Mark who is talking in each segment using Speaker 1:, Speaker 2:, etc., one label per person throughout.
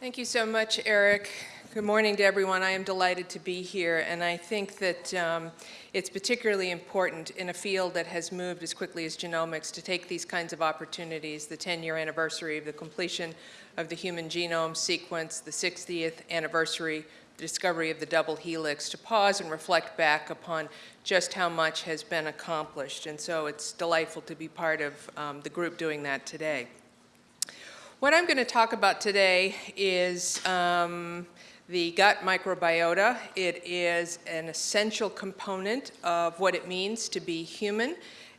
Speaker 1: Thank you so much, Eric. Good morning to everyone. I am delighted to be here, and I think that um, it's particularly important in a field that has moved as quickly as genomics to take these kinds of opportunities, the 10-year anniversary of the completion of the human genome sequence, the 60th anniversary the discovery of the double helix, to pause and reflect back upon just how much has been accomplished. And so it's delightful to be part of um, the group doing that today. What I'm going to talk about today is um, the gut microbiota. It is an essential component of what it means to be human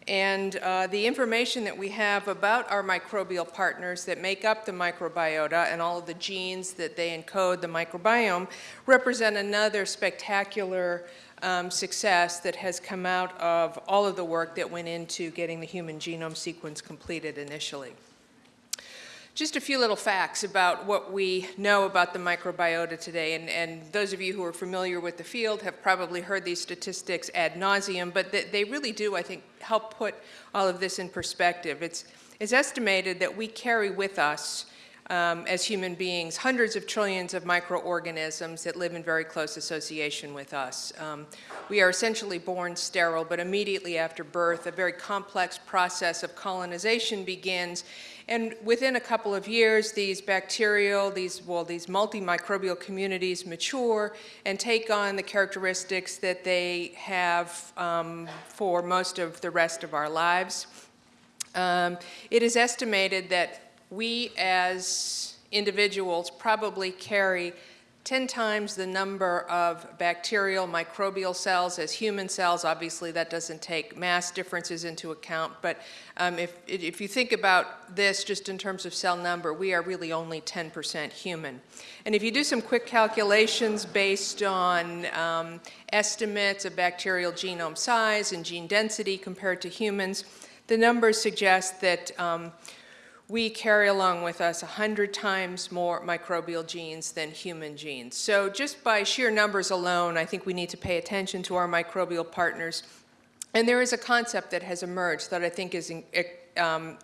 Speaker 1: and uh, the information that we have about our microbial partners that make up the microbiota and all of the genes that they encode the microbiome represent another spectacular um, success that has come out of all of the work that went into getting the human genome sequence completed initially. Just a few little facts about what we know about the microbiota today, and, and, those of you who are familiar with the field have probably heard these statistics ad nauseum, but they, they really do, I think, help put all of this in perspective. It's, it's estimated that we carry with us um, as human beings hundreds of trillions of microorganisms that live in very close association with us. Um, we are essentially born sterile, but immediately after birth, a very complex process of colonization begins and within a couple of years, these bacterial, these, well, these multimicrobial communities mature and take on the characteristics that they have um, for most of the rest of our lives. Um, it is estimated that we as individuals probably carry 10 times the number of bacterial microbial cells as human cells. Obviously, that doesn't take mass differences into account, but um, if, if you think about this just in terms of cell number, we are really only 10% human. And if you do some quick calculations based on um, estimates of bacterial genome size and gene density compared to humans, the numbers suggest that um, we carry along with us 100 times more microbial genes than human genes. So just by sheer numbers alone, I think we need to pay attention to our microbial partners. And there is a concept that has emerged that I think is, um,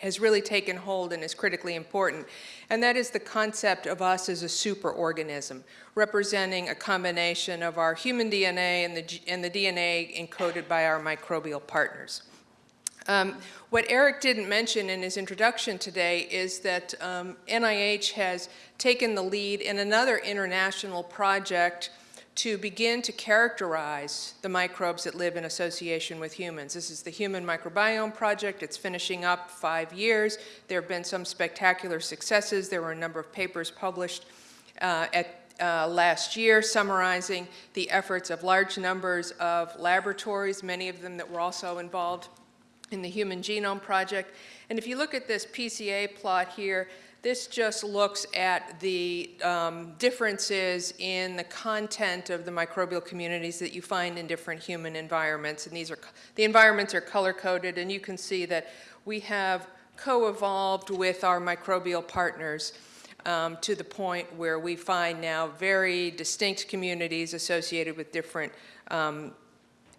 Speaker 1: has really taken hold and is critically important, and that is the concept of us as a superorganism, representing a combination of our human DNA and the, and the DNA encoded by our microbial partners. Um, what Eric didn't mention in his introduction today is that um, NIH has taken the lead in another international project to begin to characterize the microbes that live in association with humans. This is the Human Microbiome Project. It's finishing up five years. There have been some spectacular successes. There were a number of papers published uh, at uh, last year summarizing the efforts of large numbers of laboratories, many of them that were also involved in the Human Genome Project. And if you look at this PCA plot here, this just looks at the um, differences in the content of the microbial communities that you find in different human environments. And these are, the environments are color-coded, and you can see that we have co-evolved with our microbial partners um, to the point where we find now very distinct communities associated with different um,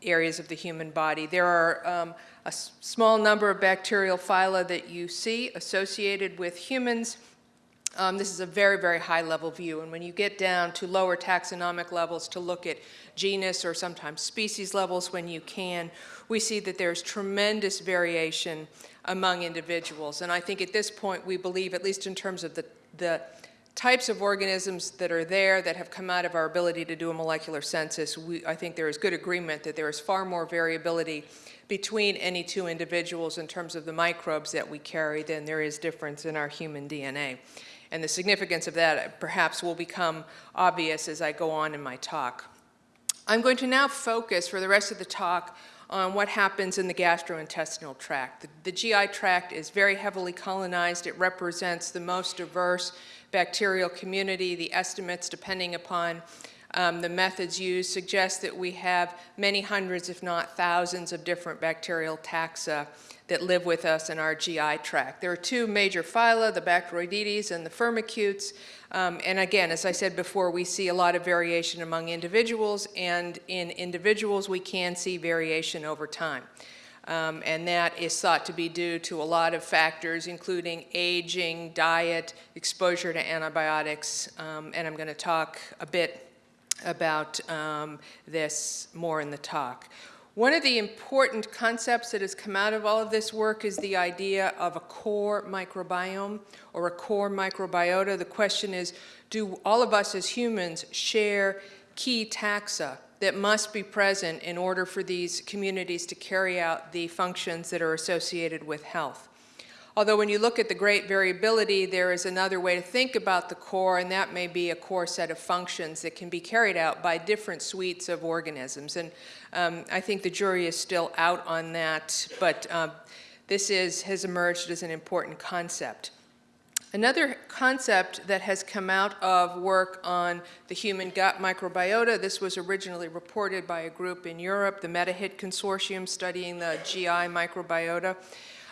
Speaker 1: areas of the human body. There are um, a small number of bacterial phyla that you see associated with humans. Um, this is a very, very high level view. And when you get down to lower taxonomic levels to look at genus or sometimes species levels when you can, we see that there's tremendous variation among individuals. And I think at this point we believe, at least in terms of the, the types of organisms that are there that have come out of our ability to do a molecular census, we, I think there is good agreement that there is far more variability between any two individuals in terms of the microbes that we carry than there is difference in our human DNA. And the significance of that perhaps will become obvious as I go on in my talk. I'm going to now focus for the rest of the talk on what happens in the gastrointestinal tract. The, the GI tract is very heavily colonized. It represents the most diverse bacterial community. The estimates, depending upon um, the methods used, suggest that we have many hundreds, if not thousands, of different bacterial taxa that live with us in our GI tract. There are two major phyla, the Bacteroidetes and the Firmicutes. Um, and again, as I said before, we see a lot of variation among individuals, and in individuals we can see variation over time. Um, and that is thought to be due to a lot of factors, including aging, diet, exposure to antibiotics, um, and I'm going to talk a bit about um, this more in the talk. One of the important concepts that has come out of all of this work is the idea of a core microbiome or a core microbiota. The question is, do all of us as humans share key taxa that must be present in order for these communities to carry out the functions that are associated with health? Although when you look at the great variability, there is another way to think about the core, and that may be a core set of functions that can be carried out by different suites of organisms. And um, I think the jury is still out on that, but uh, this is, has emerged as an important concept. Another concept that has come out of work on the human gut microbiota, this was originally reported by a group in Europe, the MetaHit Consortium studying the GI microbiota,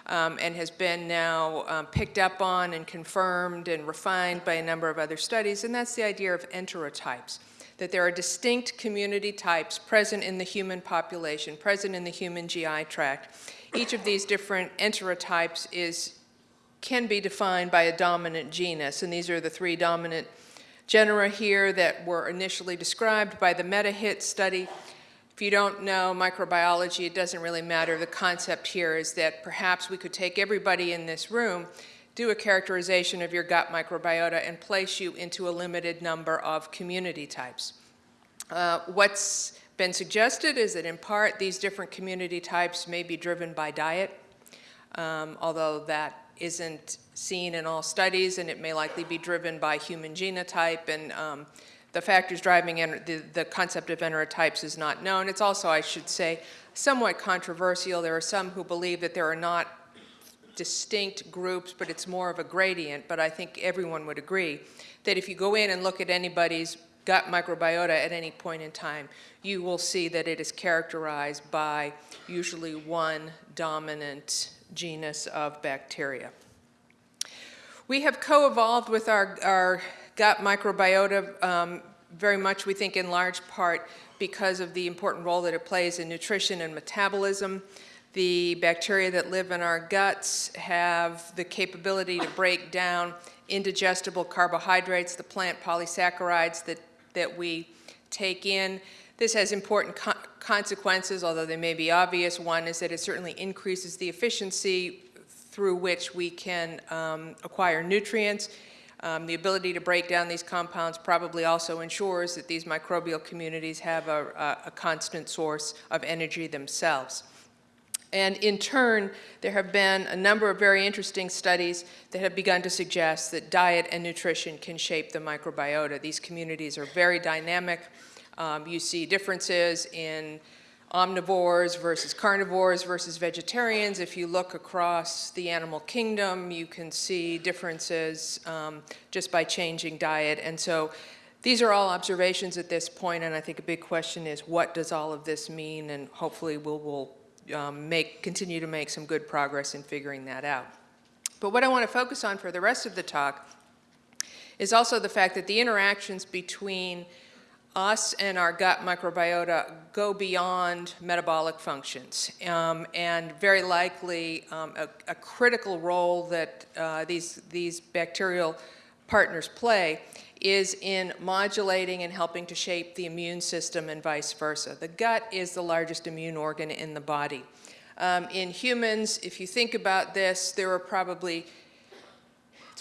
Speaker 1: um, and has been now um, picked up on and confirmed and refined by a number of other studies, and that's the idea of enterotypes, that there are distinct community types present in the human population, present in the human GI tract. Each of these different enterotypes is, can be defined by a dominant genus, and these are the three dominant genera here that were initially described by the MetaHit study. If you don't know microbiology, it doesn't really matter. The concept here is that perhaps we could take everybody in this room, do a characterization of your gut microbiota, and place you into a limited number of community types. Uh, what's been suggested is that in part these different community types may be driven by diet, um, although that isn't seen in all studies, and it may likely be driven by human genotype and um, the factors driving the, the concept of enterotypes is not known. It's also, I should say, somewhat controversial. There are some who believe that there are not distinct groups, but it's more of a gradient. But I think everyone would agree that if you go in and look at anybody's gut microbiota at any point in time, you will see that it is characterized by usually one dominant genus of bacteria. We have co-evolved with our, our gut microbiota um, very much, we think, in large part because of the important role that it plays in nutrition and metabolism. The bacteria that live in our guts have the capability to break down indigestible carbohydrates, the plant polysaccharides that, that we take in. This has important co consequences, although they may be obvious. One is that it certainly increases the efficiency through which we can um, acquire nutrients. Um, the ability to break down these compounds probably also ensures that these microbial communities have a, a, a constant source of energy themselves. And in turn, there have been a number of very interesting studies that have begun to suggest that diet and nutrition can shape the microbiota. These communities are very dynamic. Um, you see differences in omnivores versus carnivores versus vegetarians. If you look across the animal kingdom, you can see differences um, just by changing diet. And so these are all observations at this point, and I think a big question is what does all of this mean? And hopefully we'll, we'll um, make, continue to make some good progress in figuring that out. But what I want to focus on for the rest of the talk is also the fact that the interactions between us and our gut microbiota go beyond metabolic functions. Um, and very likely um, a, a, critical role that uh, these, these bacterial partners play is in modulating and helping to shape the immune system and vice versa. The gut is the largest immune organ in the body. Um, in humans, if you think about this, there are probably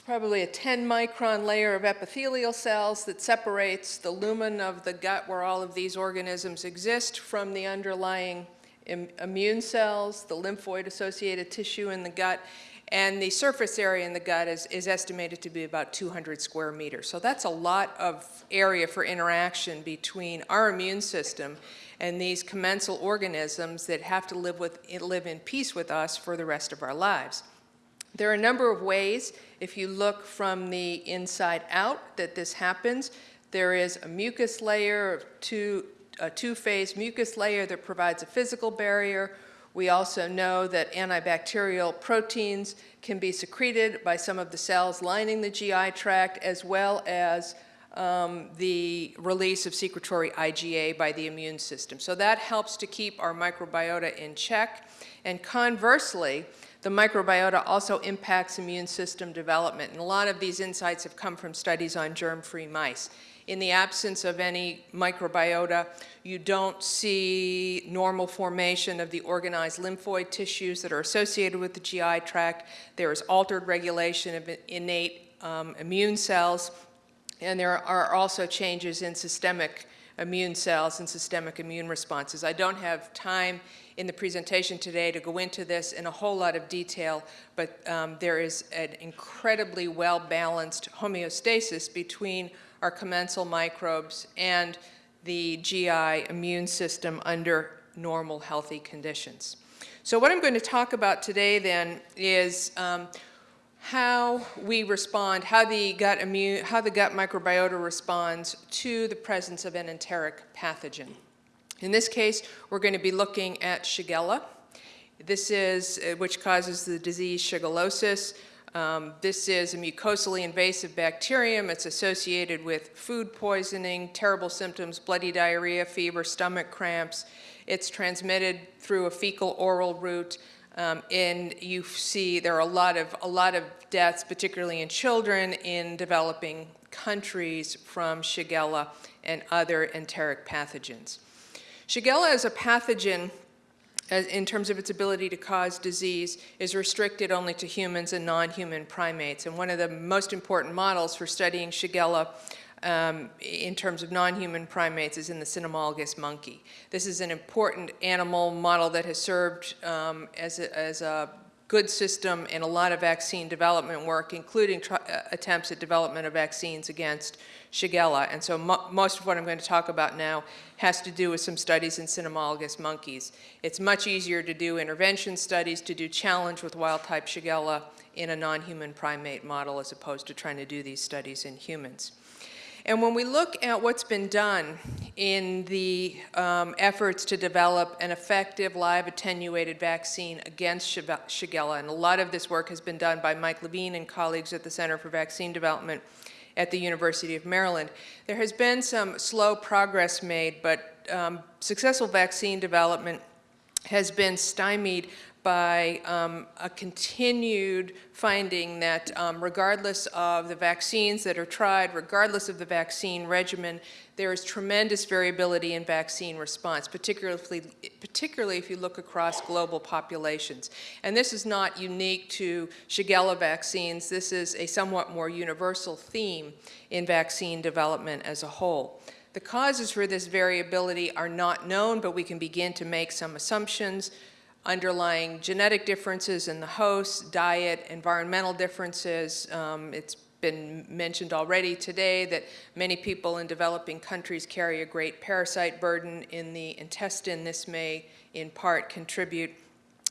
Speaker 1: it's probably a 10 micron layer of epithelial cells that separates the lumen of the gut where all of these organisms exist from the underlying Im immune cells, the lymphoid associated tissue in the gut, and the surface area in the gut is, is estimated to be about 200 square meters. So that's a lot of area for interaction between our immune system and these commensal organisms that have to live, with, live in peace with us for the rest of our lives. There are a number of ways, if you look from the inside out, that this happens. There is a mucus layer, two, a two-phase mucus layer that provides a physical barrier. We also know that antibacterial proteins can be secreted by some of the cells lining the GI tract as well as um, the release of secretory IgA by the immune system. So that helps to keep our microbiota in check. And conversely, the microbiota also impacts immune system development. And a lot of these insights have come from studies on germ-free mice. In the absence of any microbiota, you don't see normal formation of the organized lymphoid tissues that are associated with the GI tract. There is altered regulation of innate um, immune cells, and there are also changes in systemic immune cells and systemic immune responses. I don't have time in the presentation today to go into this in a whole lot of detail, but um, there is an incredibly well-balanced homeostasis between our commensal microbes and the GI immune system under normal healthy conditions. So what I'm going to talk about today then is um, how we respond, how the gut immune, how the gut microbiota responds to the presence of an enteric pathogen. In this case, we're going to be looking at Shigella. This is, uh, which causes the disease shigellosis. Um, this is a mucosally invasive bacterium. It's associated with food poisoning, terrible symptoms, bloody diarrhea, fever, stomach cramps. It's transmitted through a fecal oral route. Um, and you see there are a lot of a lot of deaths, particularly in children in developing countries from Shigella and other enteric pathogens. Shigella is a pathogen in terms of its ability to cause disease is restricted only to humans and non-human primates. And one of the most important models for studying Shigella um, in terms of non-human primates is in the cynomolgus monkey. This is an important animal model that has served um, as, a, as a good system in a lot of vaccine development work, including uh, attempts at development of vaccines against Shigella. And so mo most of what I'm going to talk about now has to do with some studies in cynomolgus monkeys. It's much easier to do intervention studies, to do challenge with wild-type Shigella in a non-human primate model as opposed to trying to do these studies in humans. And when we look at what's been done in the um, efforts to develop an effective live attenuated vaccine against Shigella, and a lot of this work has been done by Mike Levine and colleagues at the Center for Vaccine Development at the University of Maryland. There has been some slow progress made, but um, successful vaccine development has been stymied by um, a continued finding that um, regardless of the vaccines that are tried, regardless of the vaccine regimen, there is tremendous variability in vaccine response, particularly, particularly if you look across global populations. And this is not unique to Shigella vaccines. This is a somewhat more universal theme in vaccine development as a whole. The causes for this variability are not known, but we can begin to make some assumptions underlying genetic differences in the host, diet, environmental differences. Um, it's been mentioned already today that many people in developing countries carry a great parasite burden in the intestine. This may in part contribute.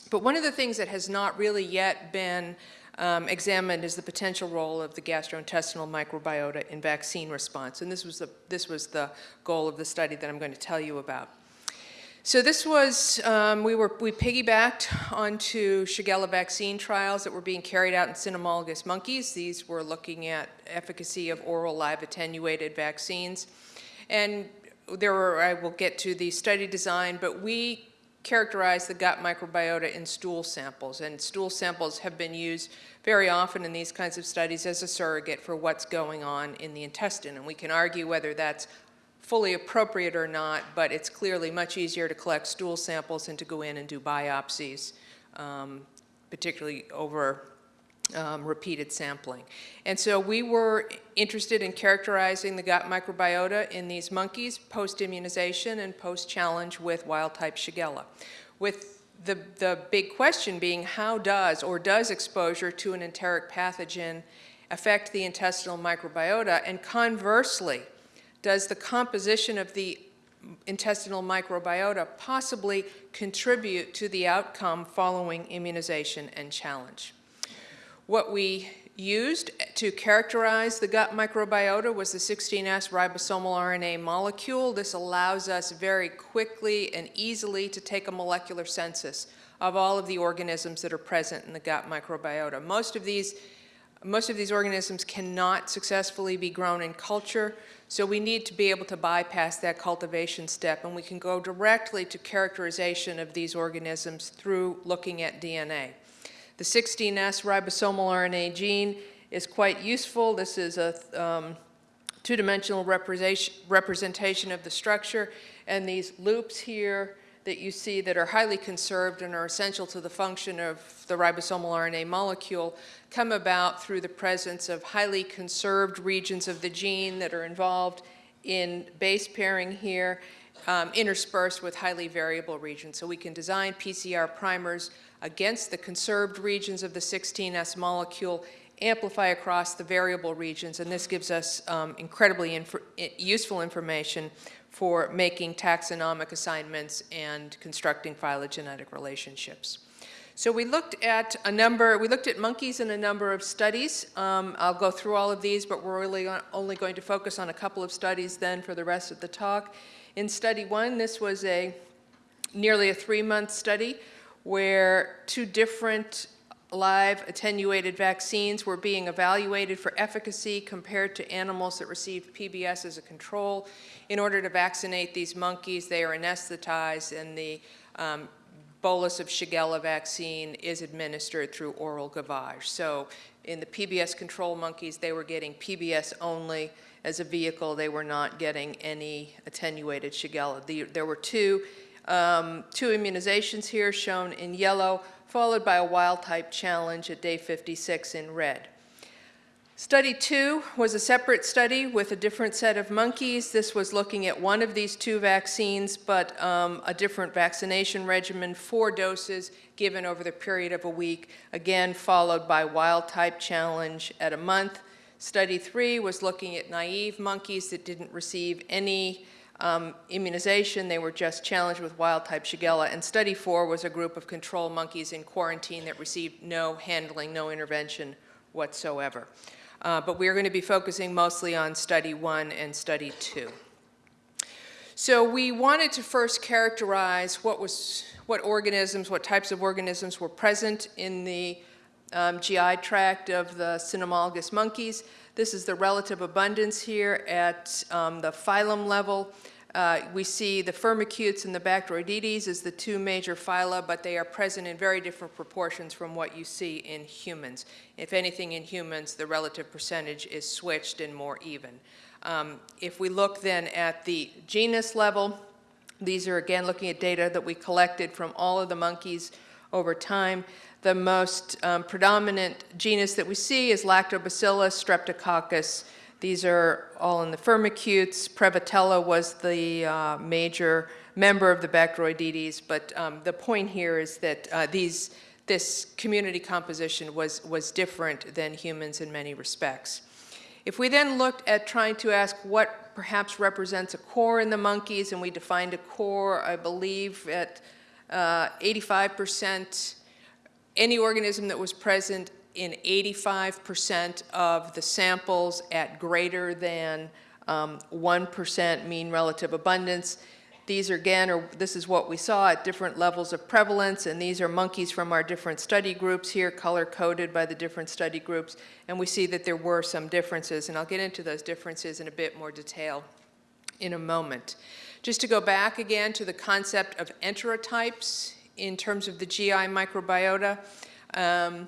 Speaker 1: But one of the things that has not really yet been um, examined is the potential role of the gastrointestinal microbiota in vaccine response. And this was, the, this was the goal of the study that I'm going to tell you about. So this was, um, we, were, we piggybacked onto Shigella vaccine trials that were being carried out in cynomolgus monkeys. These were looking at efficacy of oral live attenuated vaccines. And there were, I will get to the study design, but we characterized the gut microbiota in stool samples. And stool samples have been used very often in these kinds of studies as a surrogate for what's going on in the intestine. And we can argue whether that's fully appropriate or not, but it's clearly much easier to collect stool samples and to go in and do biopsies, um, particularly over um, repeated sampling. And so we were interested in characterizing the gut microbiota in these monkeys post-immunization and post-challenge with wild-type Shigella. With the, the big question being how does or does exposure to an enteric pathogen affect the intestinal microbiota and conversely, does the composition of the intestinal microbiota possibly contribute to the outcome following immunization and challenge? What we used to characterize the gut microbiota was the 16S ribosomal RNA molecule. This allows us very quickly and easily to take a molecular census of all of the organisms that are present in the gut microbiota. Most of these Most of these organisms cannot successfully be grown in culture, so we need to be able to bypass that cultivation step, and we can go directly to characterization of these organisms through looking at DNA. The 16S ribosomal RNA gene is quite useful. This is a um, two-dimensional representation of the structure, and these loops here that you see that are highly conserved and are essential to the function of the ribosomal RNA molecule come about through the presence of highly conserved regions of the gene that are involved in base pairing here, um, interspersed with highly variable regions. So we can design PCR primers against the conserved regions of the 16S molecule, amplify across the variable regions, and this gives us um, incredibly inf useful information for making taxonomic assignments and constructing phylogenetic relationships. So we looked at a number, we looked at monkeys in a number of studies. Um, I'll go through all of these, but we're really only going to focus on a couple of studies then for the rest of the talk. In study one, this was a nearly a three-month study where two different live attenuated vaccines were being evaluated for efficacy compared to animals that received PBS as a control. In order to vaccinate these monkeys, they are anesthetized and the um, bolus of Shigella vaccine is administered through oral gavage. So in the PBS control monkeys, they were getting PBS only as a vehicle. They were not getting any attenuated Shigella. The, there were two, um, two immunizations here shown in yellow followed by a wild type challenge at day 56 in red. Study two was a separate study with a different set of monkeys. This was looking at one of these two vaccines, but um, a different vaccination regimen, four doses given over the period of a week, again followed by wild type challenge at a month. Study three was looking at naive monkeys that didn't receive any um, immunization. They were just challenged with wild-type Shigella. And study four was a group of control monkeys in quarantine that received no handling, no intervention whatsoever. Uh, but we're going to be focusing mostly on study one and study two. So we wanted to first characterize what was, what organisms, what types of organisms were present in the um, GI tract of the cynomolgus monkeys. This is the relative abundance here at um, the phylum level. Uh, we see the firmicutes and the Bacteroidetes as the two major phyla, but they are present in very different proportions from what you see in humans. If anything in humans, the relative percentage is switched and more even. Um, if we look then at the genus level, these are again looking at data that we collected from all of the monkeys over time. The most um, predominant genus that we see is Lactobacillus streptococcus these are all in the firmicutes. Prevotella was the uh, major member of the Bacteroidetes, but um, the point here is that uh, these, this community composition was, was different than humans in many respects. If we then looked at trying to ask what perhaps represents a core in the monkeys, and we defined a core, I believe, at 85%, uh, any organism that was present in 85% of the samples at greater than 1% um, mean relative abundance. These are again, or this is what we saw at different levels of prevalence, and these are monkeys from our different study groups here, color-coded by the different study groups, and we see that there were some differences, and I'll get into those differences in a bit more detail in a moment. Just to go back again to the concept of enterotypes in terms of the GI microbiota, um,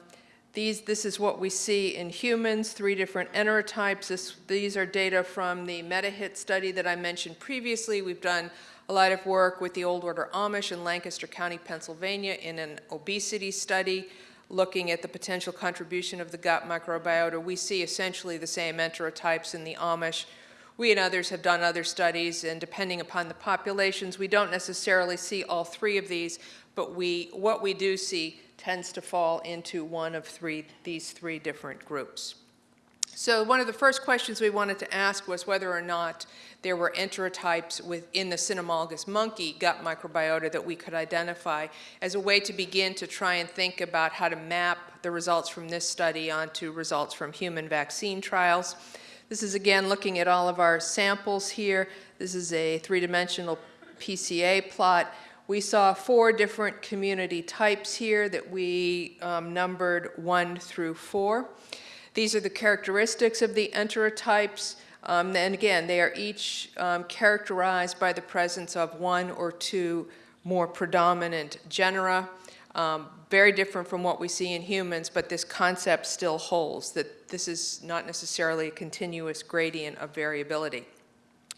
Speaker 1: these, this is what we see in humans, three different enterotypes. This, these are data from the MetaHit study that I mentioned previously. We've done a lot of work with the Old Order Amish in Lancaster County, Pennsylvania in an obesity study looking at the potential contribution of the gut microbiota. We see essentially the same enterotypes in the Amish. We and others have done other studies, and depending upon the populations, we don't necessarily see all three of these, but we, what we do see tends to fall into one of three, these three different groups. So one of the first questions we wanted to ask was whether or not there were enterotypes within the cynomolgus monkey gut microbiota that we could identify as a way to begin to try and think about how to map the results from this study onto results from human vaccine trials. This is again looking at all of our samples here. This is a three-dimensional PCA plot we saw four different community types here that we um, numbered one through four. These are the characteristics of the enterotypes. Um, and again, they are each um, characterized by the presence of one or two more predominant genera. Um, very different from what we see in humans, but this concept still holds, that this is not necessarily a continuous gradient of variability.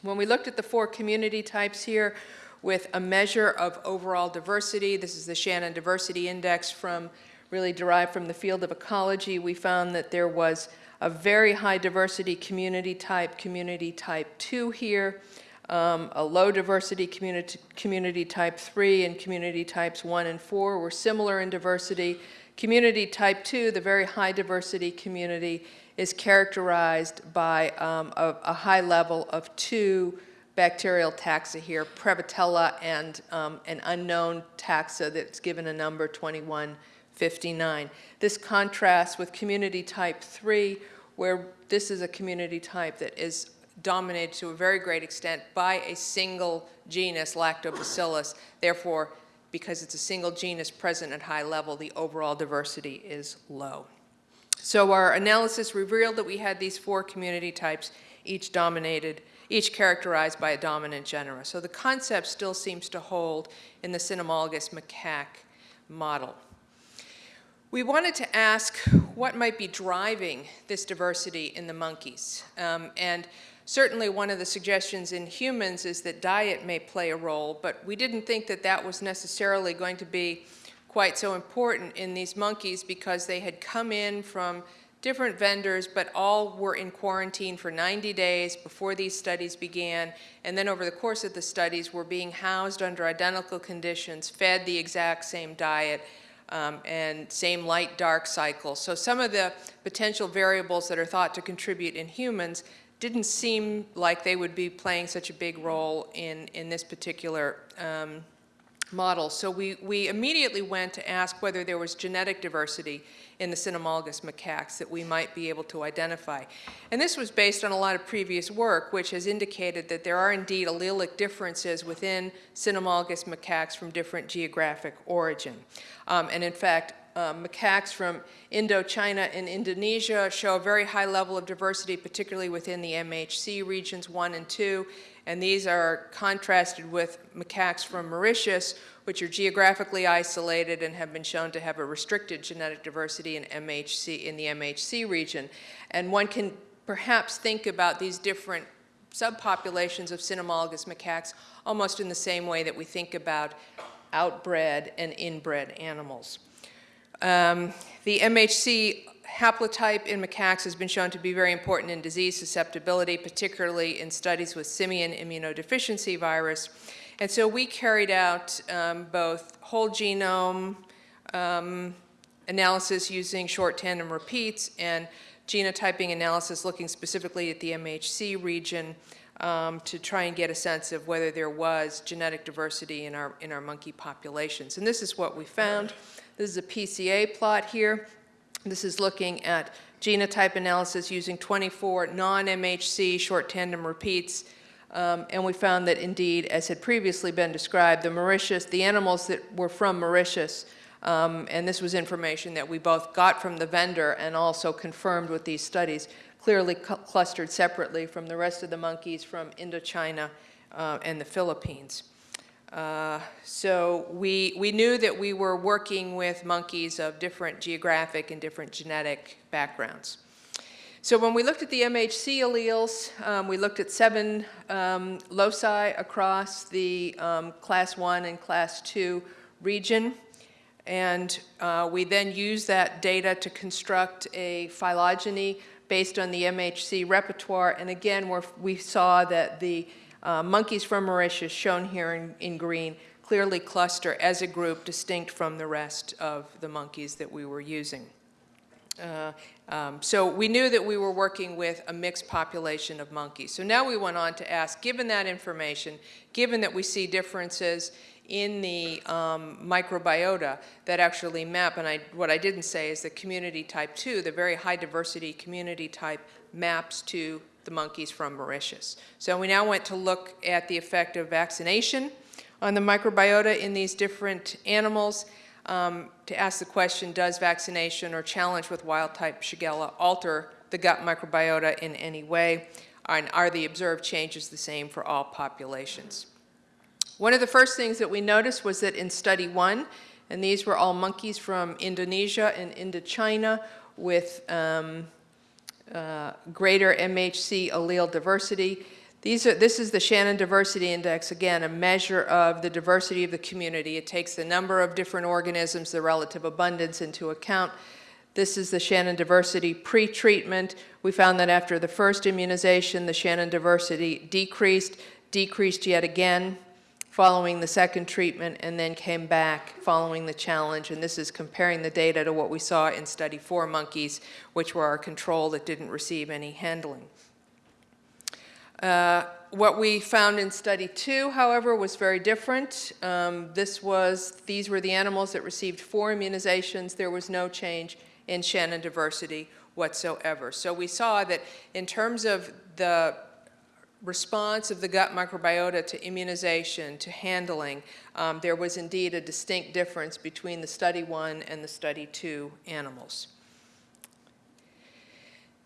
Speaker 1: When we looked at the four community types here with a measure of overall diversity, this is the Shannon Diversity Index from really derived from the field of ecology, we found that there was a very high diversity community type, community type 2 here, um, a low diversity community, community type 3 and community types 1 and 4 were similar in diversity. Community type 2, the very high diversity community, is characterized by um, a, a, high level of two bacterial taxa here, Prevotella and um, an unknown taxa that's given a number 2159. This contrasts with community type 3, where this is a community type that is dominated to a very great extent by a single genus, Lactobacillus. Therefore, because it's a single genus present at high level, the overall diversity is low. So our analysis revealed that we had these four community types, each dominated, each characterized by a dominant genera. So the concept still seems to hold in the cynomolgus macaque model. We wanted to ask what might be driving this diversity in the monkeys. Um, and Certainly one of the suggestions in humans is that diet may play a role, but we didn't think that that was necessarily going to be quite so important in these monkeys because they had come in from different vendors, but all were in quarantine for 90 days before these studies began. And then over the course of the studies were being housed under identical conditions, fed the exact same diet, um, and same light-dark cycle. So some of the potential variables that are thought to contribute in humans didn't seem like they would be playing such a big role in, in this particular um, model. So we, we immediately went to ask whether there was genetic diversity in the cynomolgus macaques that we might be able to identify. And this was based on a lot of previous work, which has indicated that there are indeed allelic differences within cynomolgus macaques from different geographic origin. Um, and in fact, um, macaques from Indochina and Indonesia show a very high level of diversity, particularly within the MHC regions 1 and 2. And these are contrasted with macaques from Mauritius, which are geographically isolated and have been shown to have a restricted genetic diversity in MHC in the MHC region. And one can perhaps think about these different subpopulations of cynomolgus macaques almost in the same way that we think about outbred and inbred animals. Um, the MHC haplotype in macaques has been shown to be very important in disease susceptibility, particularly in studies with simian immunodeficiency virus. And so we carried out um, both whole genome um, analysis using short tandem repeats and genotyping analysis looking specifically at the MHC region um, to try and get a sense of whether there was genetic diversity in our, in our monkey populations. And this is what we found. This is a PCA plot here. This is looking at genotype analysis using 24 non-MHC short tandem repeats. Um, and we found that indeed, as had previously been described, the Mauritius, the animals that were from Mauritius, um, and this was information that we both got from the vendor and also confirmed with these studies, clearly cl clustered separately from the rest of the monkeys from Indochina uh, and the Philippines. Uh, so we, we knew that we were working with monkeys of different geographic and different genetic backgrounds. So when we looked at the MHC alleles, um, we looked at seven um, loci across the um, class one and class two region. And uh, we then used that data to construct a phylogeny based on the MHC repertoire. And again, we saw that the uh, monkeys from Mauritius, shown here in, in green, clearly cluster as a group distinct from the rest of the monkeys that we were using. Uh, um, so we knew that we were working with a mixed population of monkeys. So now we went on to ask, given that information, given that we see differences in the um, microbiota that actually map, and I, what I didn't say is that community type 2, the very high diversity community type, maps to the monkeys from Mauritius. So we now went to look at the effect of vaccination on the microbiota in these different animals. um, to ask the question, does vaccination or challenge with wild-type Shigella alter the gut microbiota in any way? And are the observed changes the same for all populations? One of the first things that we noticed was that in study one, and these were all monkeys from Indonesia and Indochina with um, uh, greater MHC allele diversity. These are, this is the Shannon Diversity Index, again, a measure of the diversity of the community. It takes the number of different organisms, the relative abundance into account. This is the Shannon Diversity pre-treatment. We found that after the first immunization, the Shannon Diversity decreased, decreased yet again following the second treatment, and then came back following the challenge. And this is comparing the data to what we saw in study four monkeys, which were our control that didn't receive any handling. Uh, what we found in study two, however, was very different. Um, this was, these were the animals that received four immunizations. There was no change in Shannon diversity whatsoever. So we saw that in terms of the response of the gut microbiota to immunization, to handling, um, there was indeed a distinct difference between the study one and the study two animals.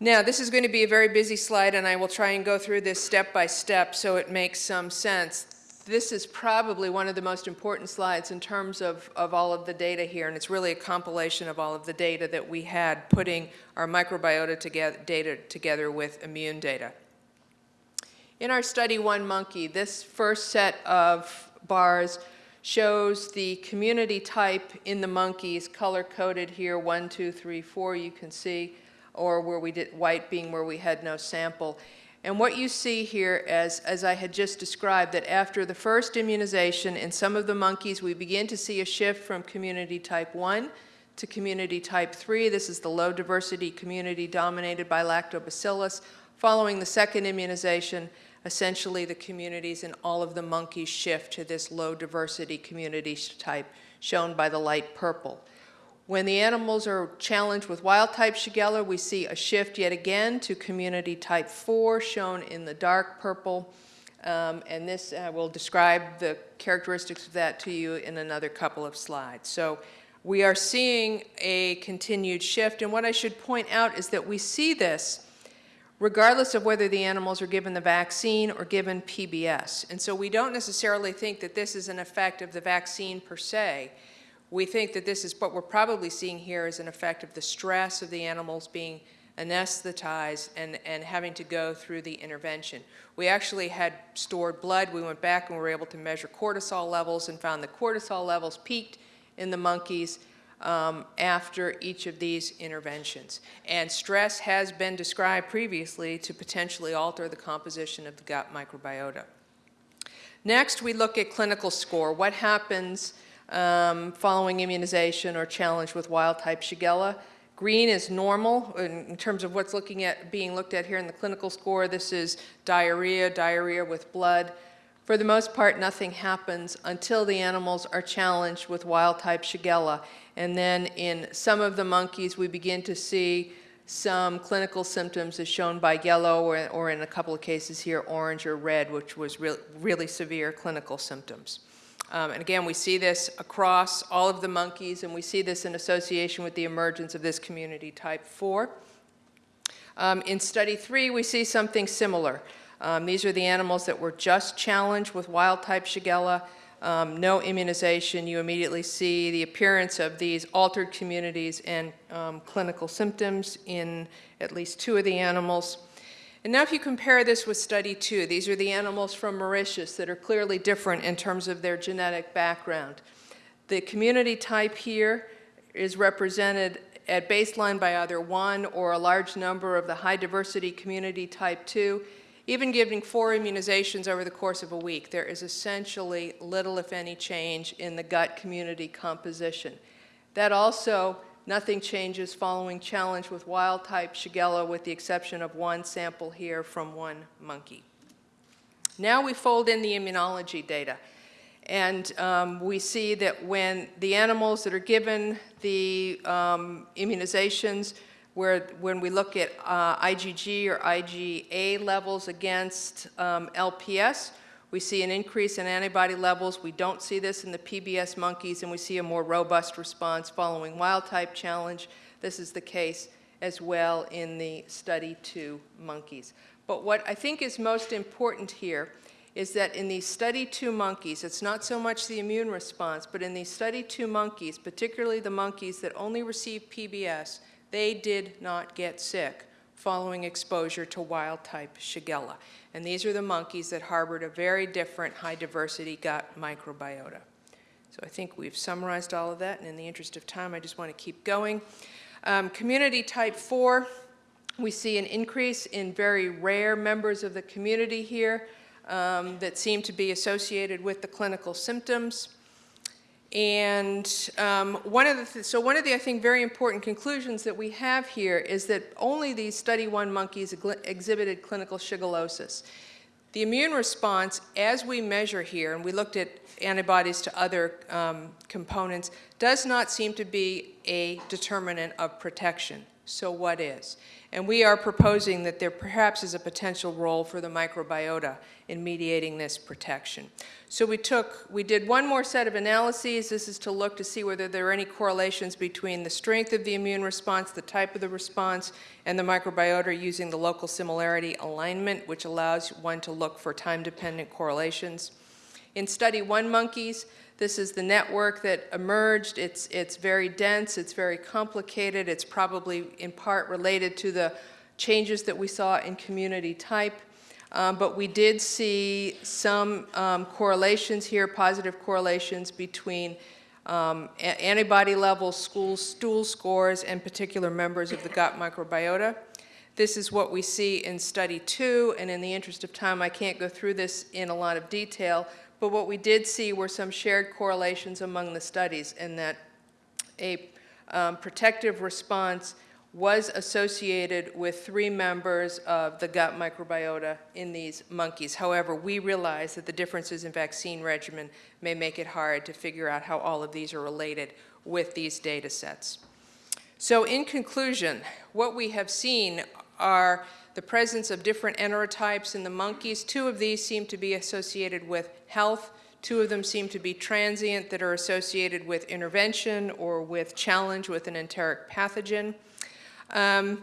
Speaker 1: Now, this is going to be a very busy slide, and I will try and go through this step by step so it makes some sense this is probably one of the most important slides in terms of, of all of the data here, and it's really a compilation of all of the data that we had putting our microbiota together, data together with immune data. In our study one monkey, this first set of bars shows the community type in the monkeys, color-coded here, one, two, three, four, you can see, or where we did white being where we had no sample. And what you see here, as, as I had just described, that after the first immunization in some of the monkeys, we begin to see a shift from community type 1 to community type 3. This is the low diversity community dominated by lactobacillus. Following the second immunization, essentially the communities and all of the monkeys shift to this low diversity community type shown by the light purple. When the animals are challenged with wild type Shigella, we see a shift yet again to community type 4, shown in the dark purple. Um, and this uh, will describe the characteristics of that to you in another couple of slides. So we are seeing a continued shift. And what I should point out is that we see this regardless of whether the animals are given the vaccine or given PBS. And so we don't necessarily think that this is an effect of the vaccine per se. We think that this is what we're probably seeing here is an effect of the stress of the animals being anesthetized and, and having to go through the intervention. We actually had stored blood. We went back and we were able to measure cortisol levels and found the cortisol levels peaked in the monkeys um, after each of these interventions. And stress has been described previously to potentially alter the composition of the gut microbiota. Next, we look at clinical score. What happens um, following immunization or challenge with wild-type Shigella. Green is normal in, terms of what's looking at being looked at here in the clinical score. This is diarrhea, diarrhea with blood. For the most part, nothing happens until the animals are challenged with wild-type Shigella. And then in some of the monkeys, we begin to see some clinical symptoms as shown by yellow or, or in a couple of cases here, orange or red, which was re really severe clinical symptoms. Um, and again, we see this across all of the monkeys, and we see this in association with the emergence of this community type 4. Um, in study three, we see something similar. Um, these are the animals that were just challenged with wild-type Shigella, um, no immunization. You immediately see the appearance of these altered communities and um, clinical symptoms in at least two of the animals. And now if you compare this with study two, these are the animals from Mauritius that are clearly different in terms of their genetic background. The community type here is represented at baseline by either one or a large number of the high diversity community type 2. Even giving four immunizations over the course of a week, there is essentially little, if any, change in the gut community composition. That also Nothing changes following challenge with wild-type Shigella with the exception of one sample here from one monkey. Now we fold in the immunology data. And um, we see that when the animals that are given the um, immunizations, where when we look at uh, IgG or IgA levels against um, LPS, We see an increase in antibody levels. We don't see this in the PBS monkeys, and we see a more robust response following wild-type challenge. This is the case as well in the study two monkeys. But what I think is most important here is that in these study two monkeys, it's not so much the immune response, but in these study two monkeys, particularly the monkeys that only received PBS, they did not get sick following exposure to wild-type Shigella. And these are the monkeys that harbored a very different high-diversity gut microbiota. So I think we've summarized all of that, and in the interest of time, I just want to keep going. Um, community type 4, we see an increase in very rare members of the community here um, that seem to be associated with the clinical symptoms. And um, one of the, th so one of the, I think, very important conclusions that we have here is that only these study one monkeys exhibited clinical shigellosis. The immune response, as we measure here, and we looked at antibodies to other um, components, does not seem to be a determinant of protection. So what is? And we are proposing that there perhaps is a potential role for the microbiota in mediating this protection. So we took, we did one more set of analyses. This is to look to see whether there are any correlations between the strength of the immune response, the type of the response, and the microbiota using the local similarity alignment, which allows one to look for time-dependent correlations. In study one monkeys, this is the network that emerged. It's, it's very dense, it's very complicated. It's probably in part related to the changes that we saw in community type. Um, but we did see some um, correlations here, positive correlations between um, antibody levels, school, stool scores, and particular members of the gut microbiota. This is what we see in study two, and in the interest of time, I can't go through this in a lot of detail, but what we did see were some shared correlations among the studies in that a um, protective response was associated with three members of the gut microbiota in these monkeys. However, we realize that the differences in vaccine regimen may make it hard to figure out how all of these are related with these data sets. So in conclusion, what we have seen are the presence of different enterotypes in the monkeys. Two of these seem to be associated with health. Two of them seem to be transient that are associated with intervention or with challenge with an enteric pathogen. Um,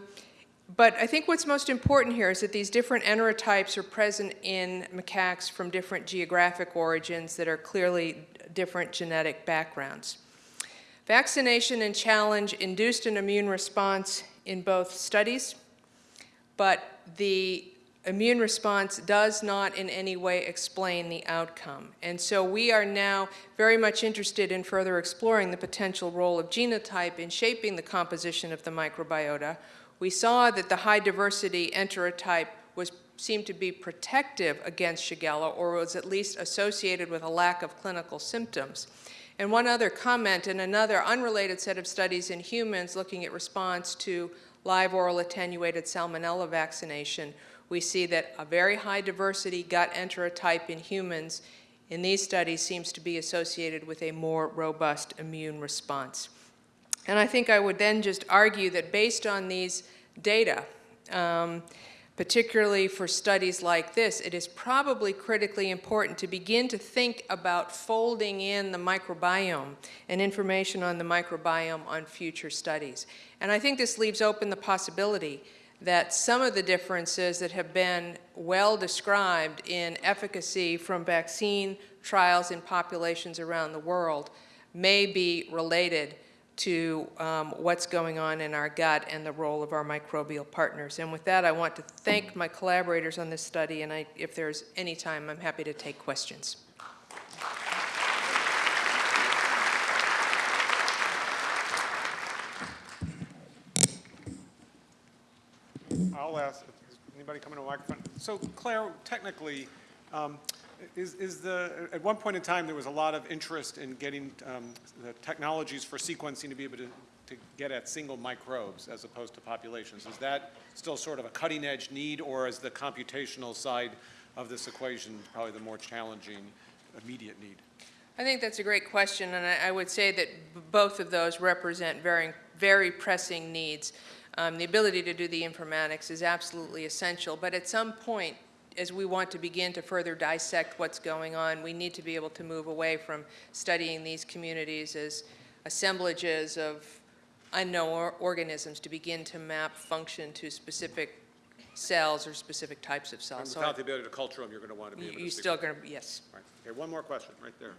Speaker 1: but I think what's most important here is that these different enterotypes are present in macaques from different geographic origins that are clearly different genetic backgrounds. Vaccination and challenge induced an immune response in both studies but the immune response does not in any way explain the outcome. And so we are now very much interested in further exploring the potential role of genotype in shaping the composition of the microbiota. We saw that the high diversity enterotype was seemed to be protective against Shigella or was at least associated with a lack of clinical symptoms. And one other comment in another unrelated set of studies in humans looking at response to live oral attenuated salmonella vaccination, we see that a very high diversity gut enterotype in humans in these studies seems to be associated with a more robust immune response. And I think I would then just argue that based on these data, um, particularly for studies like this, it is probably critically important to begin to think about folding in the microbiome and information on the microbiome on future studies. And I think this leaves open the possibility that some of the differences that have been well described in efficacy from vaccine trials in populations around the world may be related to um, what's going on in our gut and the role of our microbial partners. And with that, I want to thank my collaborators on this study, and I, if there's any time, I'm happy to take questions.
Speaker 2: I'll ask, anybody coming to a microphone? So Claire, technically, um, is, is the, at one point in time, there was a lot of interest in getting um, the technologies for sequencing to be able to, to get at single microbes as opposed to populations. Is that still sort of a cutting edge need or is the computational side of this equation probably the more challenging immediate need?
Speaker 1: I think that's a great question, and I, I would say that both of those represent very, very pressing needs. Um, the ability to do the informatics is absolutely essential, but at some point, as we want to begin to further dissect what's going on, we need to be able to move away from studying these communities as assemblages of unknown or- organisms to begin to map function to specific cells or specific types of
Speaker 2: And
Speaker 1: cells. So
Speaker 2: without the ability to culture them, you're going to want to be able to
Speaker 1: You're still going to, yes.
Speaker 2: Right. Okay, one more question, right there.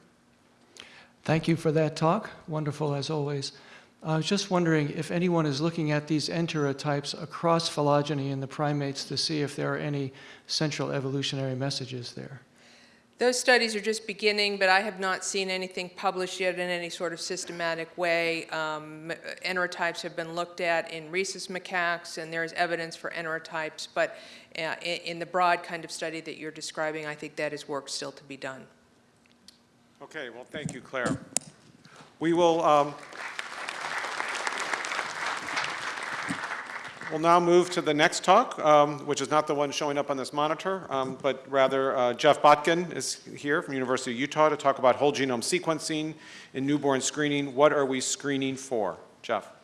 Speaker 3: Thank you for that talk. Wonderful as always. I was just wondering if anyone is looking at these enterotypes across phylogeny in the primates to see if there are any central evolutionary messages there.
Speaker 1: Those studies are just beginning, but I have not seen anything published yet in any sort of systematic way. Um, Enterotypes have been looked at in rhesus macaques, and there is evidence for enterotypes, but uh, i- in the broad kind of study that you're describing, I think that is work still to be done.
Speaker 2: Okay, well, thank you, Claire. We will, um, we'll now move to the next talk, um, which is not the one showing up on this monitor, um, but rather uh, Jeff Botkin is here from University of Utah to talk about whole genome sequencing in newborn screening. What are we screening for? Jeff?